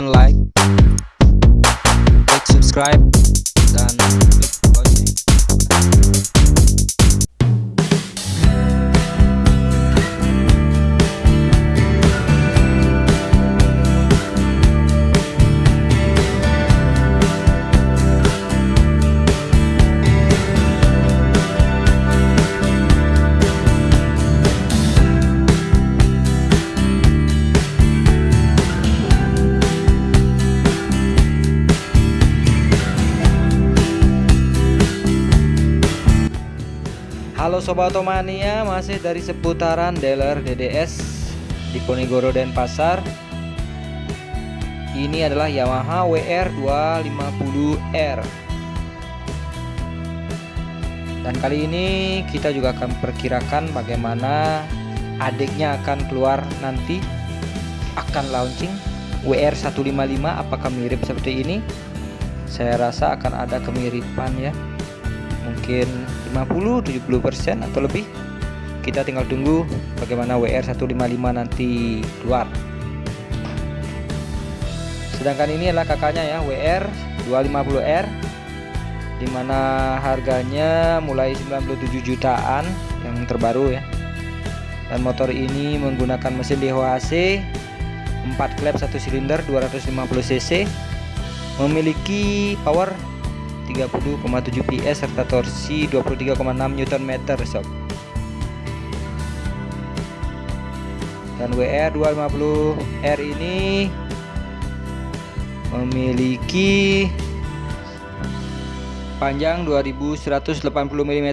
sunlight. Halo Sobat Otomania, masih dari seputaran dealer DDS di Ponegoro Denpasar. Ini adalah Yamaha WR 250R. Dan kali ini kita juga akan perkirakan bagaimana adiknya akan keluar nanti akan launching WR 155 apakah mirip seperti ini? Saya rasa akan ada kemiripan ya mungkin 50-70% atau lebih. Kita tinggal tunggu bagaimana WR 155 nanti keluar. Sedangkan ini adalah kakaknya ya WR 250R di mana harganya mulai 97 jutaan yang terbaru ya. Dan motor ini menggunakan mesin DHC 4 klep 1 silinder 250 cc memiliki power 30,7 PS serta torsi 23,6 Nm sob. Dan WR 250R ini memiliki panjang 2180 mm,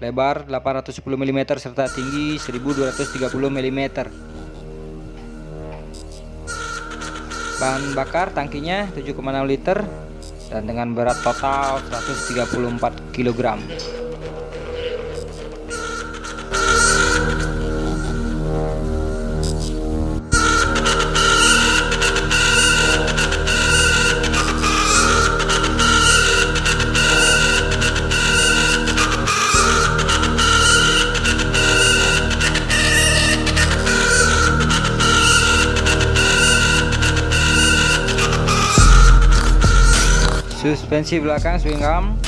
lebar 810 mm serta tinggi 1230 mm. Bahan bakar tangkinya 7,6 liter dan dengan berat total 134 kg suspensi belakang swing arm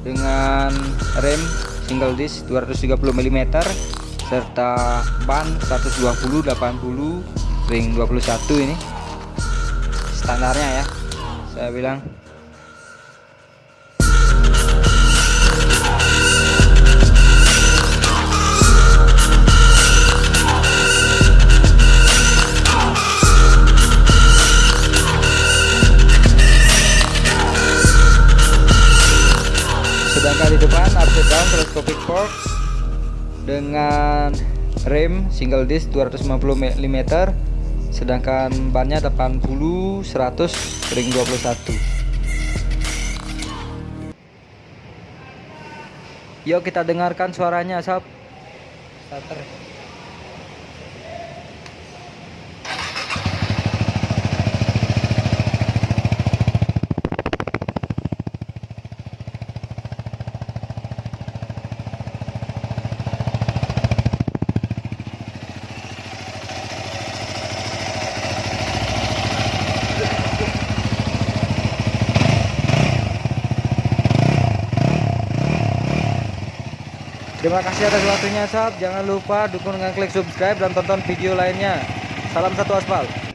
dengan rem single disc 230 mm serta ban 120 80 ring 21 ini. Standarnya ya saya bilang sedangkan di depan upside down telescopic fork dengan rem single disc 250 mm sedangkan bannya 80 100 ring 21 yuk kita dengarkan suaranya sob. Starter Terima kasih atas waktunya sob. Jangan lupa dukung dengan klik subscribe dan tonton video lainnya. Salam satu aspal.